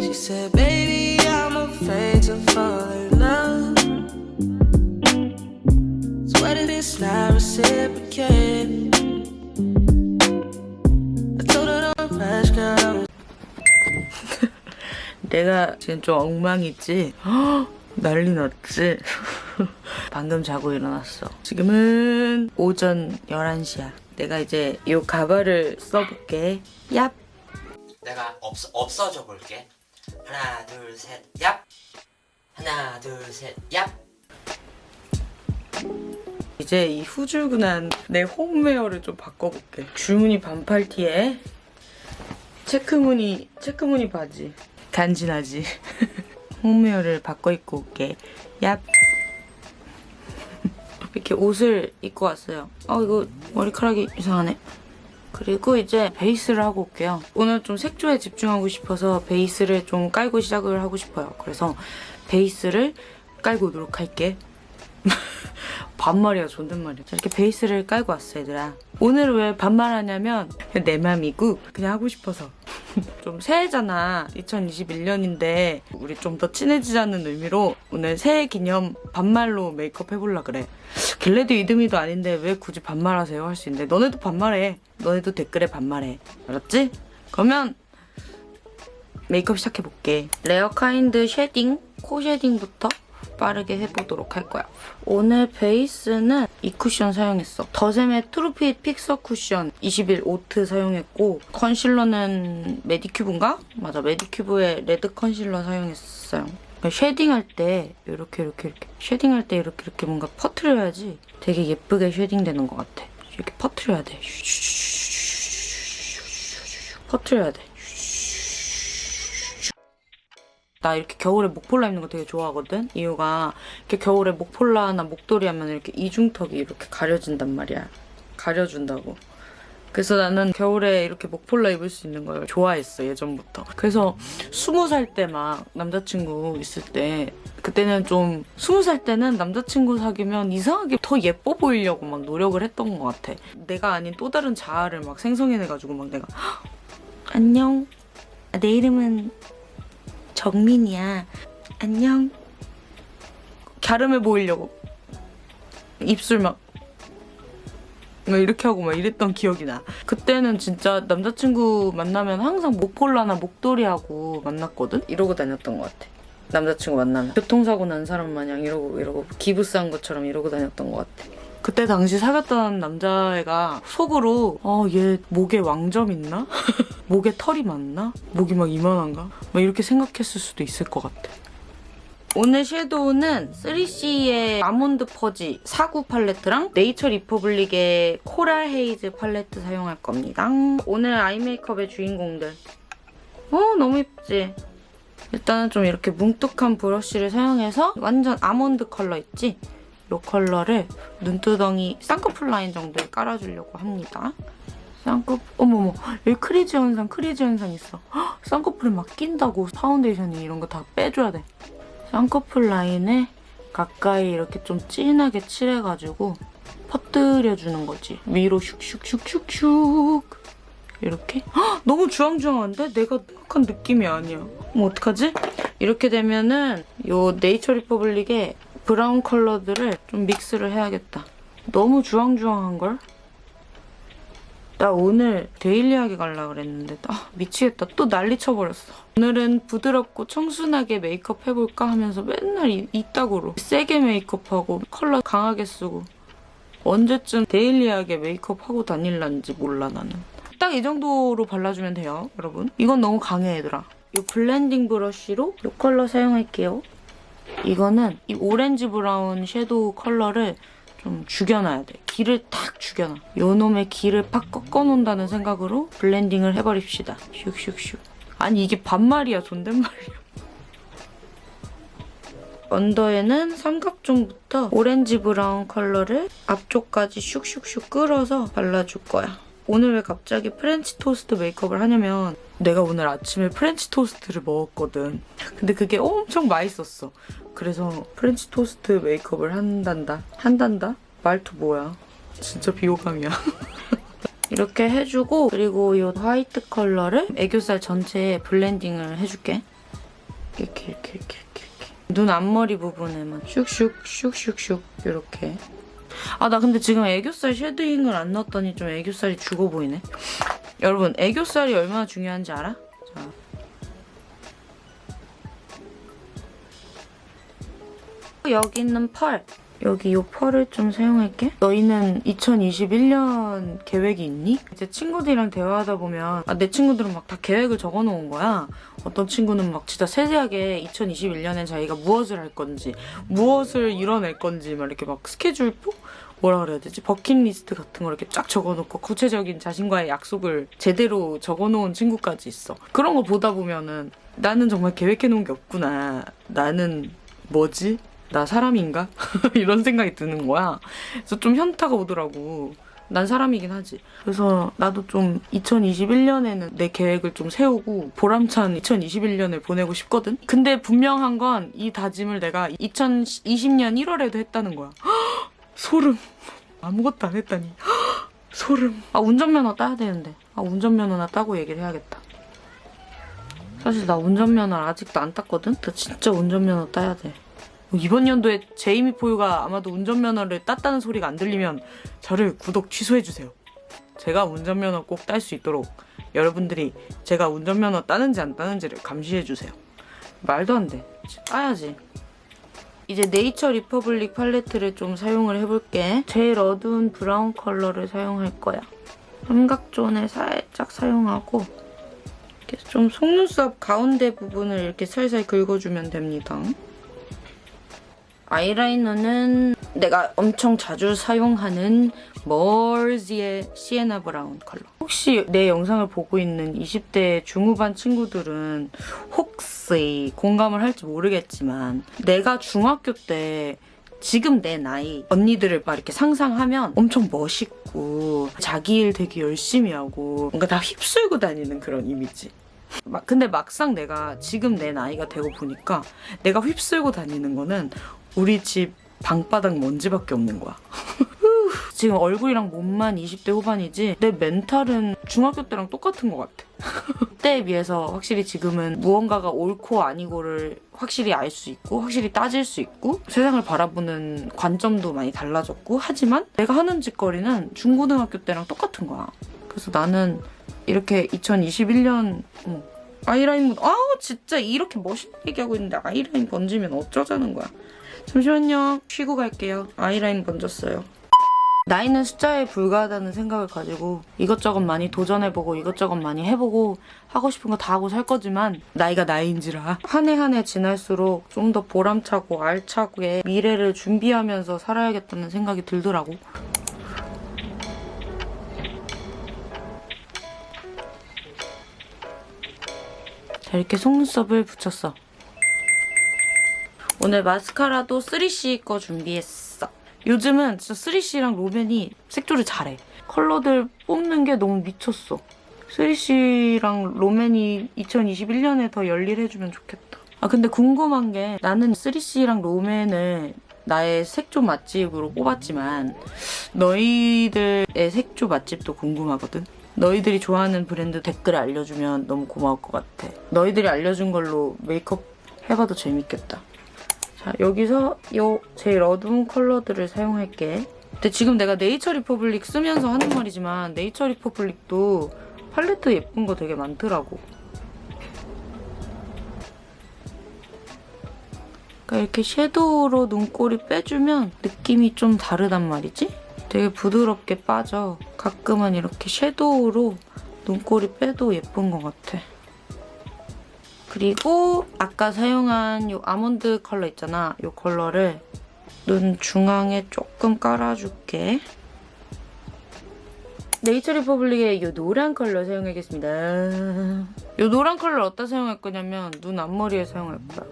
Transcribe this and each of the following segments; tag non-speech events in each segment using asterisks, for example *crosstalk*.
she said baby i'm afraid to fall in love so what if it is love i said Yeah. *laughs* 내가 지금 좀 엉망이지? 헉, *gasps* 난리 났지? *laughs* 방금 자고 일어났어. 지금은 오전 11시야. 내가 이제 이 가발을 써볼게. 얍! 내가 없어, 없어져 볼게. 하나, 둘, 셋, 얍! 하나, 둘, 셋, 얍! 이제 이 후줄근한 내 홈웨어를 좀 바꿔볼게. 줄무늬 반팔 티에 체크무늬 체크무늬 바지. 간지나지. *laughs* 홈웨어를 바꿔 입고 올게. 얍. *laughs* 이렇게 옷을 입고 왔어요. 어 이거 머리카락이 이상하네. 그리고 이제 베이스를 하고 올게요. 오늘 좀 색조에 집중하고 싶어서 베이스를 좀 깔고 시작을 하고 싶어요. 그래서 베이스를 깔고 오도록 할게. *laughs* 반말이야 존댓말이야 자, 이렇게 베이스를 깔고 왔어 얘들아 오늘 왜 반말하냐면 내 맘이고 그냥 하고 싶어서 좀 새해잖아. 2021년인데 우리 좀 더 친해지자는 의미로 오늘 새해 기념 반말로 메이크업 해볼라 그래. 길래도 이듬이도 아닌데 왜 굳이 반말하세요? 할 수 있는데 너네도 반말해. 너네도 댓글에 반말해. 알았지? 그러면 메이크업 시작해볼게. 레어 카인드 shading? 코 shading부터 빠르게 해보도록 할 거야. 오늘 베이스는 이 쿠션 사용했어. 더샘의 True Fit Fixer 쿠션 21 oat 사용했고 컨실러는 메디큐브인가? 맞아, 메디큐브의 레드 컨실러 사용했어요. 그러니까 쉐딩할 때 이렇게 이렇게 이렇게 쉐딩할 때 이렇게 이렇게 뭔가 퍼트려야지 되게 예쁘게 쉐딩되는 것 같아. 이렇게 퍼트려야 돼. 퍼트려야 돼. 나 이렇게 겨울에 목폴라 입는 거 되게 좋아하거든? 이유가 이렇게 겨울에 목폴라나 목도리 하면 이렇게 이중턱이 이렇게 가려진단 말이야. 가려준다고. 그래서 나는 겨울에 이렇게 목폴라 입을 수 있는 걸 좋아했어, 예전부터. 그래서 스무 살 때 막 남자친구 있을 때 그때는 좀 스무 살 때는 남자친구 사귀면 이상하게 더 예뻐 보이려고 막 노력을 했던 것 같아. 내가 아닌 또 다른 자아를 막 생성해내가지고 막 내가 "헉, 안녕. 내 이름은 정민이야. 안녕. 갸름해 보이려고. 입술 막, 막 이렇게 하고 막 이랬던 기억이 나. 그때는 진짜 남자친구 만나면 항상 목폴라나 목도리하고 만났거든? 이러고 다녔던 것 같아. 남자친구 만나면. 교통사고 난 사람 마냥 이러고 이러고 기브스한 것처럼 이러고 다녔던 것 같아. 그때 당시 사귀었던 남자애가 속으로 어 얘 목에 왕점 있나? *laughs* 목에 털이 많나? 목이 막 이만한가? 막 이렇게 생각했을 수도 있을 것 같아. 오늘 섀도우는 3CE의 almond fudge 49 팔레트랑 네이처 리퍼블릭의 coral haze 팔레트 사용할 겁니다. 오늘 아이 메이크업의 주인공들. 어 너무 예쁘지? 일단은 좀 이렇게 뭉툭한 브러쉬를 사용해서 완전 아몬드 컬러 있지? 이 컬러를 눈두덩이 쌍꺼풀 라인 정도에 깔아주려고 합니다. 쌍꺼풀 어머머 여기 crease 현상 crease 현상 있어 헉, 쌍꺼풀에 막 낀다고 파운데이션이 이런 거 다 빼줘야 돼 쌍꺼풀 라인에 가까이 이렇게 좀 진하게 칠해가지고 퍼뜨려주는 거지 위로 슉슉슉슉슉 이렇게 헉, 너무 주황주황한데? 내가 생각한 느낌이 아니야 뭐 어떡하지? 이렇게 되면은 요 네이처 리퍼블릭의 브라운 컬러들을 좀 믹스를 해야겠다. 너무 주황주황한걸? 나 오늘 daily하게 가려고 그랬는데 아 미치겠다. 또 난리 쳐버렸어. 오늘은 부드럽고 청순하게 메이크업 해볼까 하면서 맨날 이, 이따구로 세게 메이크업하고 컬러 강하게 쓰고 언제쯤 daily하게 메이크업하고 다닐란지 몰라 나는. 딱 이 정도로 발라주면 돼요 여러분. 이건 너무 강해 얘들아. 이 블렌딩 브러쉬로 이 컬러 사용할게요 이거는 이 오렌지 브라운 섀도우 컬러를 좀 죽여놔야 돼. 기를 탁 죽여놔. 요놈의 기를 팍 꺾어놓는다는 생각으로 블렌딩을 해버립시다. 슉슉슉. 아니 이게 반말이야 존댓말이야. 언더에는 삼각존부터 오렌지 브라운 컬러를 앞쪽까지 슉슉슉 끌어서 발라줄 거야. 오늘 왜 갑자기 프렌치 토스트 메이크업을 하냐면 내가 오늘 아침에 프렌치 토스트를 먹었거든. 근데 그게 엄청 맛있었어. 그래서 프렌치 토스트 메이크업을 한단다. 한단다? 말투 뭐야? 진짜 비호감이야. *laughs* 이렇게 해주고 그리고 이 화이트 컬러를 애교살 전체에 블렌딩을 해줄게. 이렇게 이렇게 이렇게 이렇게. 눈 앞머리 부분에만 슉슉 슉슉슉 이렇게. 아 나 근데 지금 애교살 shading을 안 넣었더니 좀 애교살이 죽어 보이네. 여러분 애교살이 얼마나 중요한지 알아? 자. 여기 있는 펄. 여기 이 펄을 좀 사용할게. 너희는 2021년 계획이 있니? 이제 친구들이랑 대화하다 보면 아, 내 친구들은 막 다 계획을 적어놓은 거야. 어떤 친구는 막 진짜 세세하게 2021년엔 자기가 무엇을 할 건지, 무엇을 이뤄낼 건지 막 이렇게 막 스케줄표? 뭐라 그래야 되지? 버킷리스트 같은 거 이렇게 쫙 적어놓고 구체적인 자신과의 약속을 제대로 적어놓은 친구까지 있어. 그런 거 보다 보면은 나는 정말 계획해놓은 게 없구나. 나는 뭐지? 나 사람인가? *laughs* 이런 생각이 드는 거야. 그래서 좀 현타가 오더라고. 난 사람이긴 하지. 그래서 나도 좀 2021년에는 내 계획을 좀 세우고 보람찬 2021년을 보내고 싶거든? 근데 분명한 건 이 다짐을 내가 2020년 1월에도 했다는 거야. *gasps* 소름. 아무것도 안 했다니. *gasps* 소름. 아, 운전면허 따야 되는데. 아, 운전면허나 따고 얘기를 해야겠다. 사실 나 운전면허 아직도 안 땄거든? 나 진짜 운전면허 따야 돼. 이번 연도에 제이미 포유가 아마도 운전면허를 땄다는 소리가 안 들리면 저를 구독 취소해주세요. 제가 운전면허 꼭 딸 수 있도록 여러분들이 제가 운전면허 따는지 안 따는지를 감시해주세요. 말도 안 돼. 따야지. 이제 네이처 리퍼블릭 팔레트를 좀 사용을 해볼게. 제일 어두운 브라운 컬러를 사용할 거야. 삼각존에 살짝 사용하고 이렇게 좀 속눈썹 가운데 부분을 이렇게 살살 긁어주면 됩니다. 아이라이너는 내가 엄청 자주 사용하는 머지의 시에나 브라운 컬러. 혹시 내 영상을 보고 있는 20대 중후반 친구들은 혹시 공감을 할지 모르겠지만 내가 중학교 때 지금 내 나이 언니들을 막 이렇게 상상하면 엄청 멋있고 자기 일 되게 열심히 하고 뭔가 다 휩쓸고 다니는 그런 이미지. 막 근데 막상 내가 지금 내 나이가 되고 보니까 내가 휩쓸고 다니는 거는 우리 집 방바닥 먼지밖에 없는 거야. *laughs* 지금 얼굴이랑 몸만 20대 후반이지 내 멘탈은 중학교 때랑 똑같은 것 같아. *laughs* 그때에 비해서 확실히 지금은 무언가가 옳고 아니고를 확실히 알 수 있고 확실히 따질 수 있고 세상을 바라보는 관점도 많이 달라졌고 하지만 내가 하는 짓거리는 중고등학교 때랑 똑같은 거야. 그래서 나는 이렇게 2021년 어, 아이라인 묻 아우 진짜 이렇게 멋있는 얘기하고 있는데 아이라인 번지면 어쩌자는 거야. 잠시만요. 쉬고 갈게요. 아이라인 번졌어요. 나이는 숫자에 불과하다는 생각을 가지고 이것저것 많이 도전해보고 이것저것 많이 해보고 하고 싶은 거 다 하고 살 거지만 나이가 나이인지라 한 해 한 해 지날수록 좀 더 보람차고 알차게 미래를 준비하면서 살아야겠다는 생각이 들더라고. 자 이렇게 속눈썹을 붙였어. 오늘 마스카라도 3C 거 준비했어. 요즘은 진짜 3C랑 로맨이 색조를 잘해. 컬러들 뽑는 게 너무 미쳤어. 3C랑 로맨이 2021년에 더 열일해주면 좋겠다. 아 근데 궁금한 게 나는 3C랑 로맨을 나의 색조 맛집으로 뽑았지만 너희들의 색조 맛집도 궁금하거든. 너희들이 좋아하는 브랜드 댓글 알려주면 너무 고마울 것 같아. 너희들이 알려준 걸로 메이크업 해봐도 재밌겠다. 자, 여기서 이 제일 어두운 컬러들을 사용할게. 근데 지금 내가 네이처 리퍼블릭 쓰면서 하는 말이지만 네이처 리퍼블릭도 팔레트 예쁜 거 되게 많더라고. 그러니까 이렇게 섀도우로 눈꼬리 빼주면 느낌이 좀 다르단 말이지? 되게 부드럽게 빠져. 가끔은 이렇게 섀도우로 눈꼬리 빼도 예쁜 것 같아. 그리고 아까 사용한 이 아몬드 컬러 있잖아. 이 컬러를 눈 중앙에 조금 깔아줄게. 네이처 리퍼블릭의 이 노란 컬러 사용하겠습니다. 이 노란 컬러를 어디다 사용할 거냐면 눈 앞머리에 사용할 거야.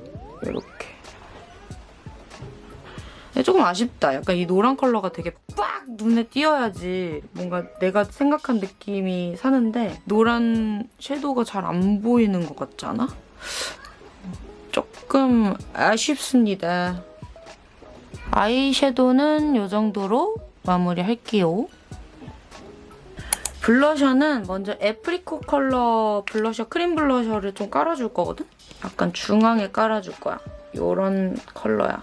이렇게. 조금 아쉽다. 약간 이 노란 컬러가 되게 빡 눈에 띄어야지 뭔가 내가 생각한 느낌이 사는데 노란 섀도우가 잘 안 보이는 것 같지 않아? 조금 아쉽습니다. 아이섀도는 이 정도로 마무리할게요. 블러셔는 먼저 애프리콧 컬러 블러셔, 크림 블러셔를 좀 깔아줄 거거든? 약간 중앙에 깔아줄 거야. 요런 컬러야.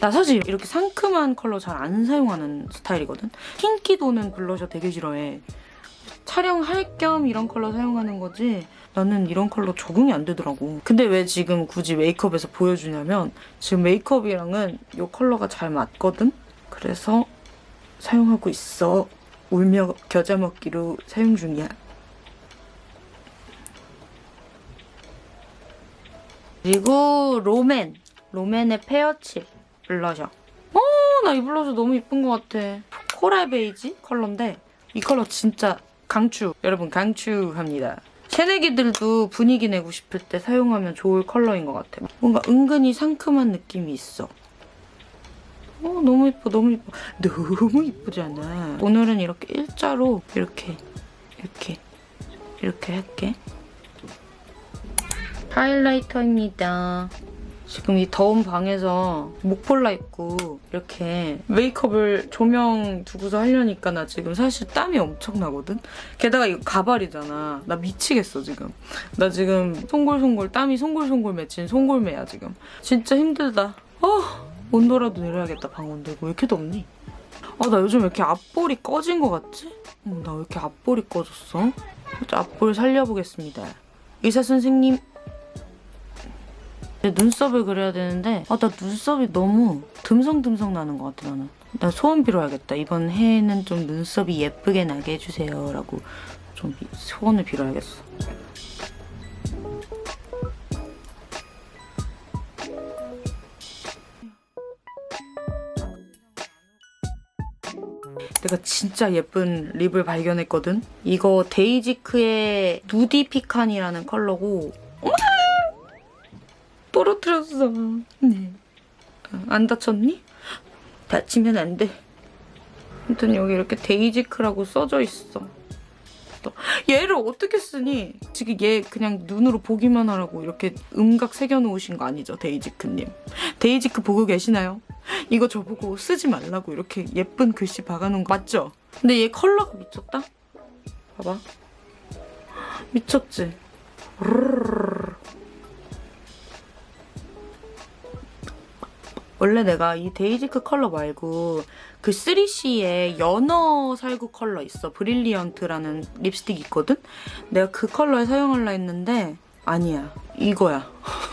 나 사실 이렇게 상큼한 컬러 잘 안 사용하는 스타일이거든? 흰기 도는 블러셔 되게 싫어해. 촬영할 겸 이런 컬러 사용하는 거지 나는 이런 컬러 적응이 안 되더라고. 근데 왜 지금 굳이 메이크업에서 보여주냐면 지금 메이크업이랑은 이 컬러가 잘 맞거든? 그래서 사용하고 있어. 울며 겨자 먹기로 사용 중이야. 그리고 롬앤. 롬앤의 페어칩 블러셔. 어, 나 이 블러셔 너무 이쁜 것 같아. 코랄 베이지 컬러인데 이 컬러 진짜 강추. 여러분 강추합니다. 새내기들도 분위기 내고 싶을 때 사용하면 좋을 컬러인 것 같아. 뭔가 은근히 상큼한 느낌이 있어. 어, 너무 예뻐, 너무 예뻐. 너무 예쁘잖아. 오늘은 이렇게 일자로 이렇게, 이렇게, 이렇게 할게. 하이라이터입니다. 지금 이 더운 방에서 목폴라 입고 이렇게 메이크업을 조명 두고서 하려니까 나 지금 사실 땀이 엄청 나거든? 게다가 이거 가발이잖아. 나 미치겠어 지금. 나 지금 송골송골 땀이 송골송골 맺힌 송골매야 지금. 진짜 힘들다. 어, 온도라도 내려야겠다 방 온도. 이거 왜 이렇게 덥니? 아 나 요즘 왜 이렇게 앞볼이 꺼진 것 같지? 어, 나왜 이렇게 앞볼이 꺼졌어? 앞볼 살려보겠습니다. 의사 선생님 내 눈썹을 그려야 되는데 아 나 눈썹이 너무 듬성듬성 나는 것 같아 나는. 나 소원 빌어야겠다. 이번 해에는 좀 눈썹이 예쁘게 나게 해주세요 라고 좀 비- 소원을 빌어야겠어. 내가 진짜 예쁜 립을 발견했거든? 이거 데이지크의 누디 피칸이라는 컬러고 떨어뜨렸어. 네. 어, 안 다쳤니? 다치면 안 돼. 아무튼 여기 이렇게 데이지크라고 써져 있어. 또 얘를 어떻게 쓰니? 지금 얘 그냥 눈으로 보기만 하라고 이렇게 음각 새겨놓으신 거 아니죠, 데이지크님? 데이지크 보고 계시나요? 이거 저보고 쓰지 말라고 이렇게 예쁜 글씨 박아놓은 거 맞죠? 근데 얘 컬러가 미쳤다? 봐봐. 미쳤지? 원래 내가 이 데이지크 컬러 말고 그 3CE의 연어 살구 컬러 있어. 브릴리언트라는 립스틱 있거든? 내가 그 컬러를 사용하려 했는데 아니야. 이거야.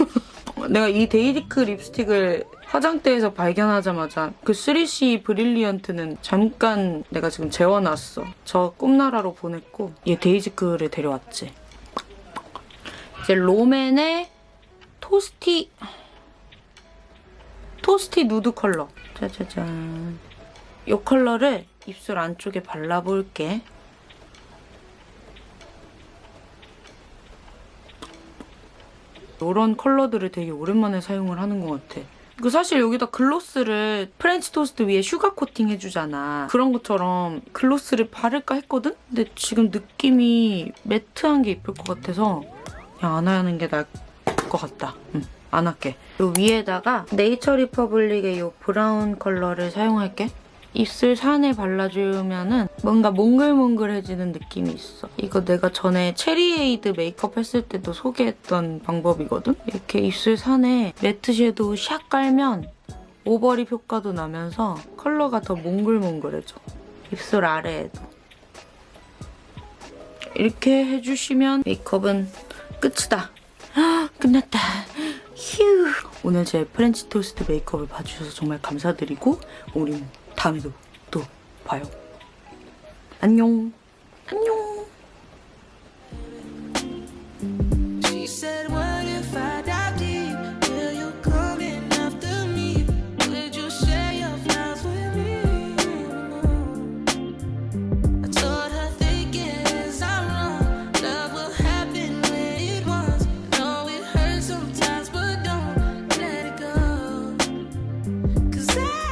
*laughs* 내가 이 데이지크 립스틱을 화장대에서 발견하자마자 그 3CE 브릴리언트는 잠깐 내가 지금 재워놨어. 저 꿈나라로 보냈고 얘 데이지크를 데려왔지. 이제 롬앤의 토스티 토스티 누드 컬러. 짜자잔. 이 컬러를 입술 안쪽에 발라볼게. 이런 컬러들을 되게 오랜만에 사용을 하는 것 같아. 그 사실 여기다 글로스를 프렌치 토스트 위에 슈가 코팅 해주잖아. 그런 것처럼 글로스를 바를까 했거든? 근데 지금 느낌이 매트한 게 이쁠 것 같아서 그냥 안 하는 게 나을 것 같다. 응, 안 할게. 요 위에다가 네이처 리퍼블릭의 요 브라운 컬러를 사용할게. 입술 산에 발라주면 은 뭔가 몽글몽글해지는 느낌이 있어. 이거 내가 전에 체리에이드 메이크업 했을 때도 소개했던 방법이거든? 이렇게 입술 산에 매트 섀도우 샥 깔면 오버립 효과도 나면서 컬러가 더 몽글몽글해져. 입술 아래에도. 이렇게 해주시면 메이크업은 끝이다. 아, *gasps* 끝났다. 휴. 오늘 제 프렌치 토스트 메이크업을 봐주셔서 정말 감사드리고 우리는 다음에도 또 봐요. 안녕. 안녕.